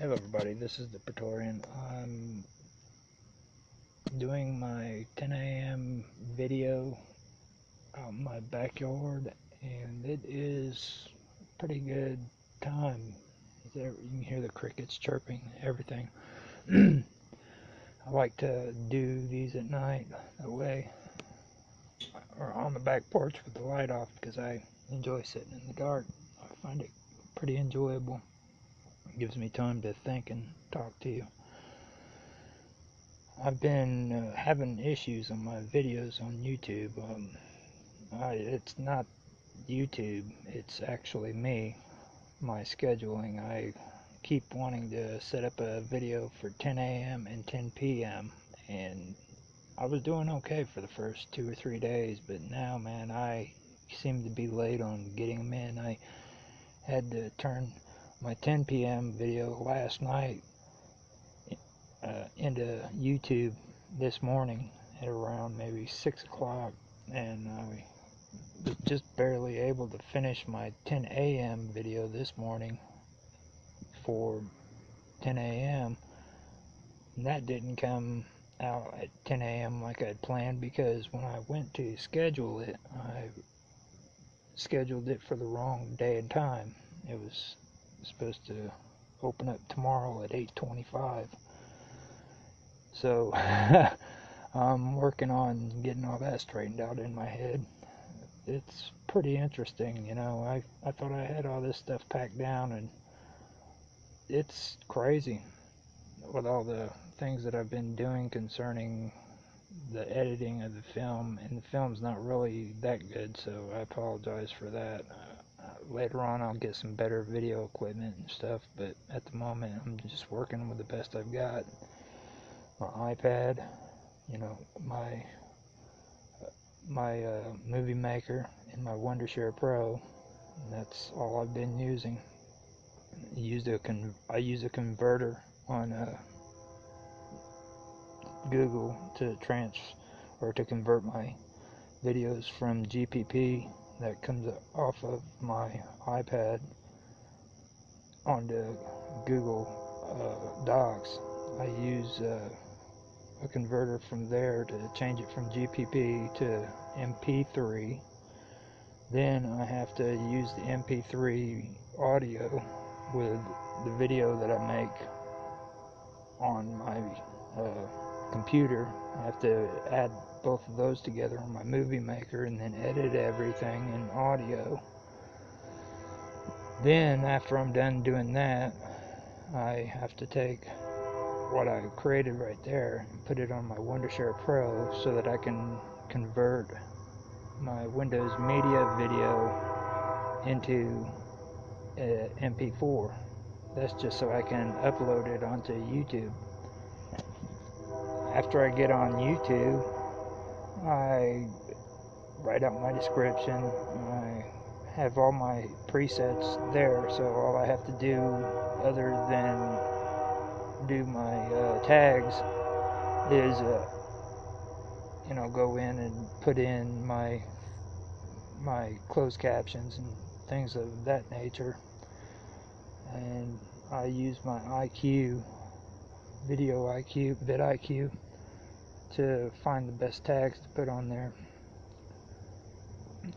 Hello everybody, this is the Praetorian. I'm doing my 10 a.m. video out in my backyard and it is pretty good time. You can hear the crickets chirping, everything. I like to do these at night that way or on the back porch with the light off because I enjoy sitting in the dark. I find it pretty enjoyable gives me time to think and talk to you. I've been uh, having issues on my videos on YouTube. Um, I, it's not YouTube, it's actually me, my scheduling. I keep wanting to set up a video for 10 a.m. and 10 p.m. and I was doing okay for the first two or three days, but now, man, I seem to be late on getting them in. I had to turn my 10 p.m. video last night uh, into YouTube this morning at around maybe 6 o'clock and I was just barely able to finish my 10 a.m. video this morning for 10 a.m. that didn't come out at 10 a.m. like I'd planned because when I went to schedule it I scheduled it for the wrong day and time it was supposed to open up tomorrow at 8:25. So I'm working on getting all that straightened out in my head. It's pretty interesting, you know. I I thought I had all this stuff packed down and it's crazy with all the things that I've been doing concerning the editing of the film and the film's not really that good so I apologize for that later on I'll get some better video equipment and stuff, but at the moment I'm just working with the best I've got. My iPad, you know, my my uh, movie maker and my Wondershare Pro. that's all I've been using. I used a con I use a converter on uh, Google to trans or to convert my videos from GPP that comes off of my iPad onto Google uh, Docs. I use uh, a converter from there to change it from GPP to MP3. Then I have to use the MP3 audio with the video that I make on my uh, computer. I have to add both of those together on my movie maker and then edit everything in audio. Then, after I'm done doing that, I have to take what I created right there and put it on my Wondershare Pro so that I can convert my Windows Media video into uh, MP4. That's just so I can upload it onto YouTube. After I get on YouTube, I write out my description. I have all my presets there, so all I have to do other than do my uh, tags is, uh, you know, go in and put in my my closed captions and things of that nature. And I use my IQ Video IQ, vidIQ to find the best tags to put on there.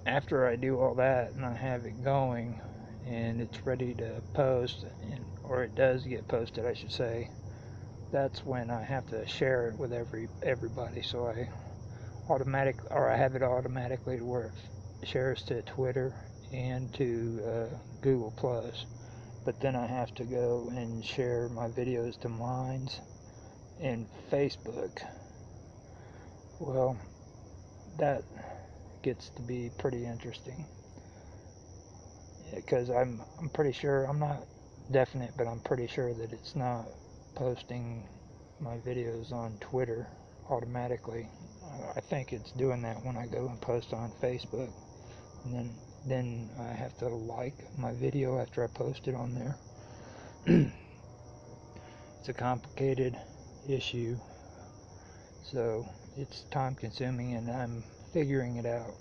After I do all that and I have it going and it's ready to post, and, or it does get posted, I should say, that's when I have to share it with every everybody. So I automatic, or I have it automatically to where it shares to Twitter and to uh, Google Plus. But then I have to go and share my videos to Minds and Facebook well, that gets to be pretty interesting. Because I'm, I'm pretty sure, I'm not definite, but I'm pretty sure that it's not posting my videos on Twitter automatically. I think it's doing that when I go and post on Facebook. And then, then I have to like my video after I post it on there. it's a complicated issue. So it's time consuming and I'm figuring it out.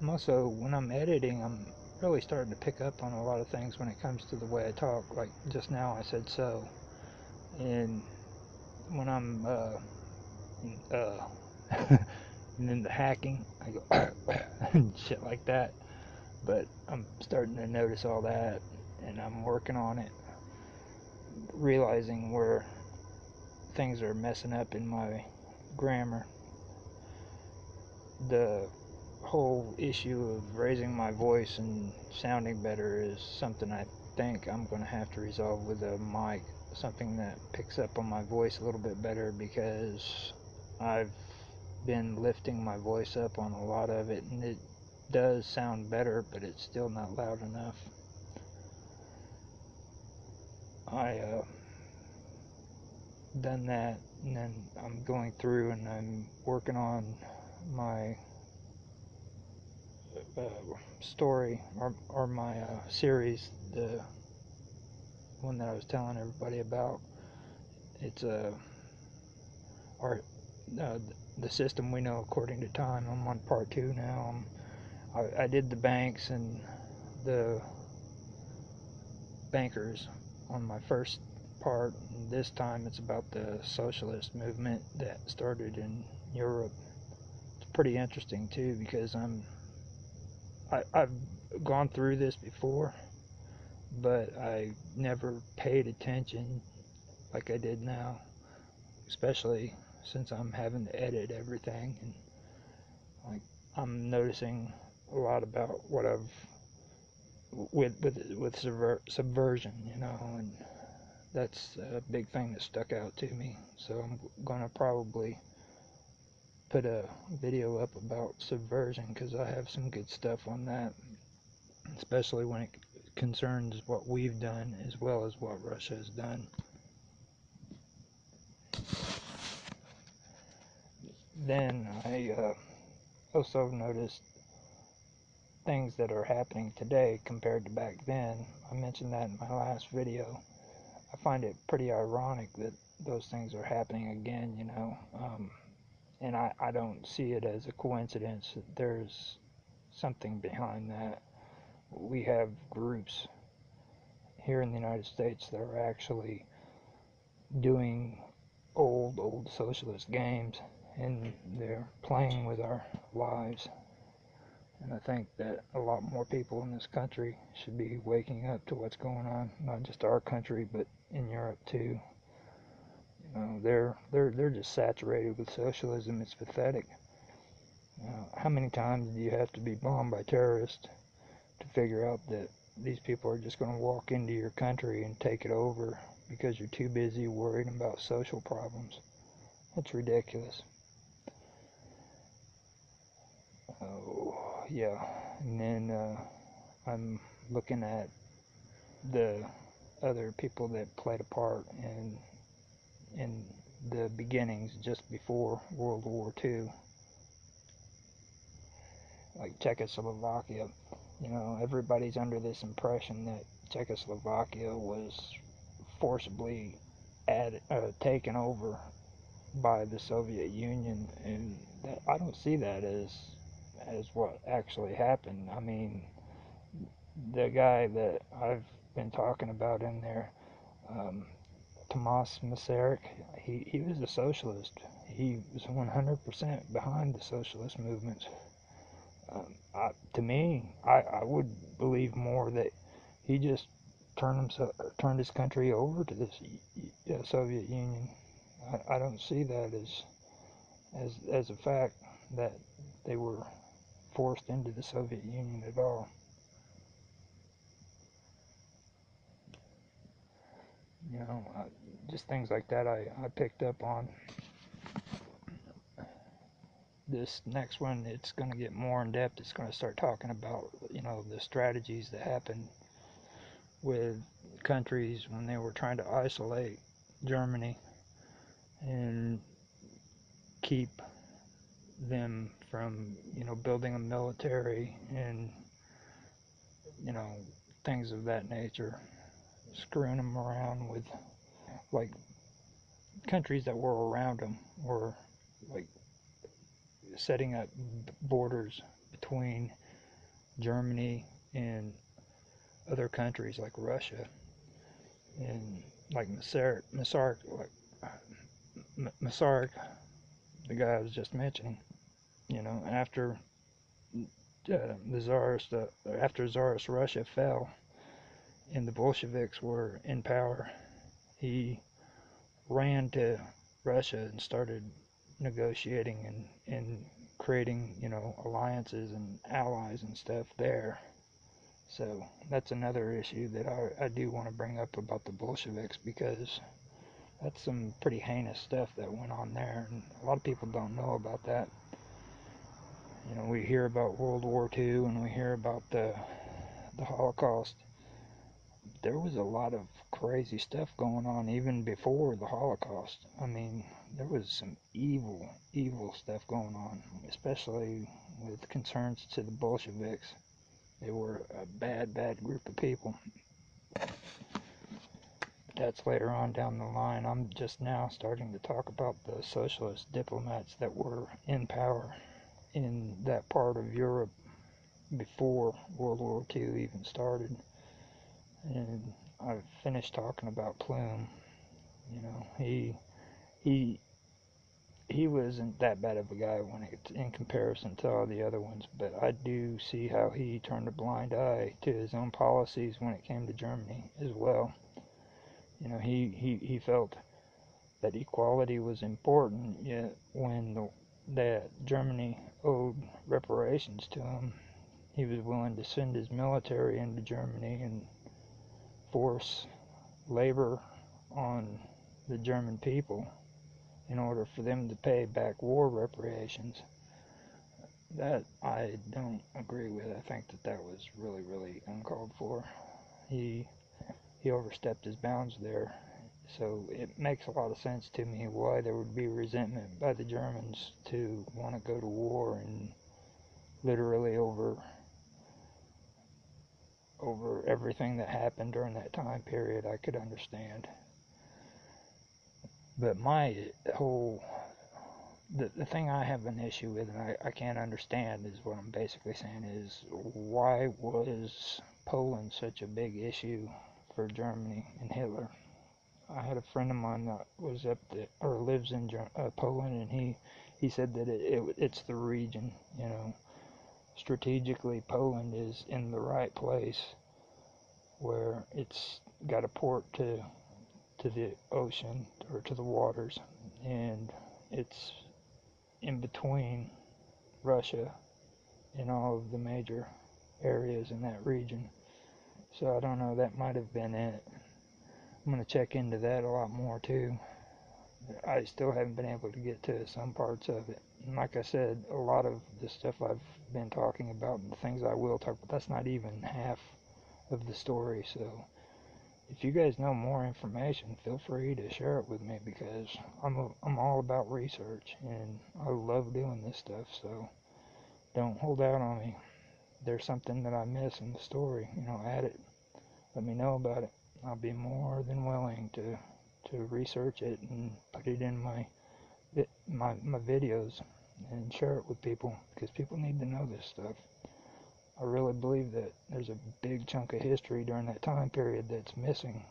I'm also, when I'm editing, I'm really starting to pick up on a lot of things when it comes to the way I talk. Like just now I said so. and when I'm uh, uh, and then the hacking, I go and shit like that. But I'm starting to notice all that, and I'm working on it, realizing where things are messing up in my grammar. The whole issue of raising my voice and sounding better is something I think I'm going to have to resolve with a mic, something that picks up on my voice a little bit better because I've been lifting my voice up on a lot of it and it does sound better, but it's still not loud enough. I uh, done that and then I'm going through and I'm working on my uh, story or, or my uh, series, the one that I was telling everybody about. It's a uh, our uh, the system we know according to time. I'm on part two now. I, I did the banks and the bankers on my first part. This time it's about the socialist movement that started in Europe. Pretty interesting too because I'm I, I've gone through this before, but I never paid attention like I did now, especially since I'm having to edit everything and like I'm noticing a lot about what I've with with with subver- subversion, you know, and that's a big thing that stuck out to me. So I'm gonna probably put a video up about subversion because I have some good stuff on that, especially when it concerns what we've done as well as what Russia has done. Then I uh, also noticed things that are happening today compared to back then. I mentioned that in my last video. I find it pretty ironic that those things are happening again, you know. Um, and I, I don't see it as a coincidence. There's something behind that. We have groups here in the United States that are actually doing old, old socialist games and they're playing with our lives. And I think that a lot more people in this country should be waking up to what's going on, not just our country, but in Europe too. Know, they're they're they're just saturated with socialism. It's pathetic. Know, how many times do you have to be bombed by terrorists to figure out that these people are just going to walk into your country and take it over because you're too busy worrying about social problems? That's ridiculous. Oh, yeah. And then uh, I'm looking at the other people that played a part in in the beginnings just before World War II, like Czechoslovakia. You know, everybody's under this impression that Czechoslovakia was forcibly added, uh, taken over by the Soviet Union, and that, I don't see that as as what actually happened. I mean, the guy that I've been talking about in there, um, Tomas Masaryk, he, he was a socialist. He was 100% behind the socialist movement. Um, I, to me, I, I would believe more that he just turned himself, turned his country over to this uh, Soviet Union. I, I don't see that as as as a fact that they were forced into the Soviet Union at all. You know, uh, just things like that I, I picked up on. This next one, it's going to get more in depth. It's going to start talking about, you know, the strategies that happened with countries when they were trying to isolate Germany and keep them from you know building a military and you know things of that nature screwing them around with like countries that were around them were like setting up borders between Germany and other countries like Russia and like Masaryk, Masaryk, like Masaryk, the guy I was just mentioning. You know, after uh, the Tsarist, uh, after Tsarist Russia fell, and the Bolsheviks were in power, he ran to Russia and started negotiating and, and creating, you know, alliances and allies and stuff there. So that's another issue that I, I do want to bring up about the Bolsheviks because that's some pretty heinous stuff that went on there, and a lot of people don't know about that. You know, we hear about World War II and we hear about the the Holocaust. There was a lot of crazy stuff going on even before the Holocaust. I mean, there was some evil, evil stuff going on, especially with concerns to the Bolsheviks. They were a bad, bad group of people. That's later on down the line. I'm just now starting to talk about the socialist diplomats that were in power in that part of Europe before World War II even started. And I've finished talking about Blum. You know, he he he wasn't that bad of a guy when it, in comparison to all the other ones, but I do see how he turned a blind eye to his own policies when it came to Germany as well. You know, he, he, he felt that equality was important, yet when the, that Germany owed reparations to him, he was willing to send his military into Germany and force labor on the German people in order for them to pay back war reparations. That I don't agree with. I think that that was really, really uncalled for. He he overstepped his bounds there. So it makes a lot of sense to me why there would be resentment by the Germans to want to go to war and literally over over everything that happened during that time period. I could understand. But my whole the, the thing I have an issue with and I, I can't understand is what I'm basically saying is why was Poland such a big issue for Germany and Hitler? I had a friend of mine that was up there or lives in uh, Poland and he he said that it, it it's the region, you know. Strategically Poland is in the right place where it's got a port to to the ocean or to the waters, and it's in between Russia and all of the major areas in that region. So I don't know, that might have been it. I'm going to check into that a lot more too. I still haven't been able to get to some parts of it. And like I said, a lot of the stuff I've been talking about and the things I will talk about, that's not even half of the story. So if you guys know more information, feel free to share it with me because I'm a, I'm all about research and I love doing this stuff. So don't hold out on me. there's something that I miss in the story, you know, add it. Let me know about it. I'll be more than willing to to research it and put it in my my my videos and share it with people because people need to know this stuff. I really believe that there's a big chunk of history during that time period that's missing.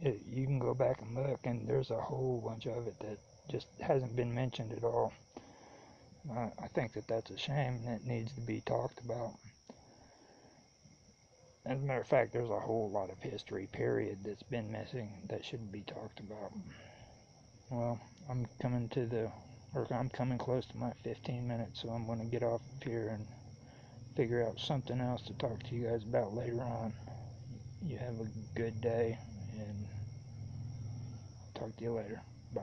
It, you can go back and look, and there's a whole bunch of it that just hasn't been mentioned at all. I, I think that that's a shame that needs to be talked about. As a matter of fact, there's a whole lot of history, period, that's been missing that shouldn't be talked about. Well, I'm coming to the, or I'm coming close to my 15 minutes, so I'm going to get off of here and figure out something else to talk to you guys about later on. You have a good day, and talk to you later. Bye.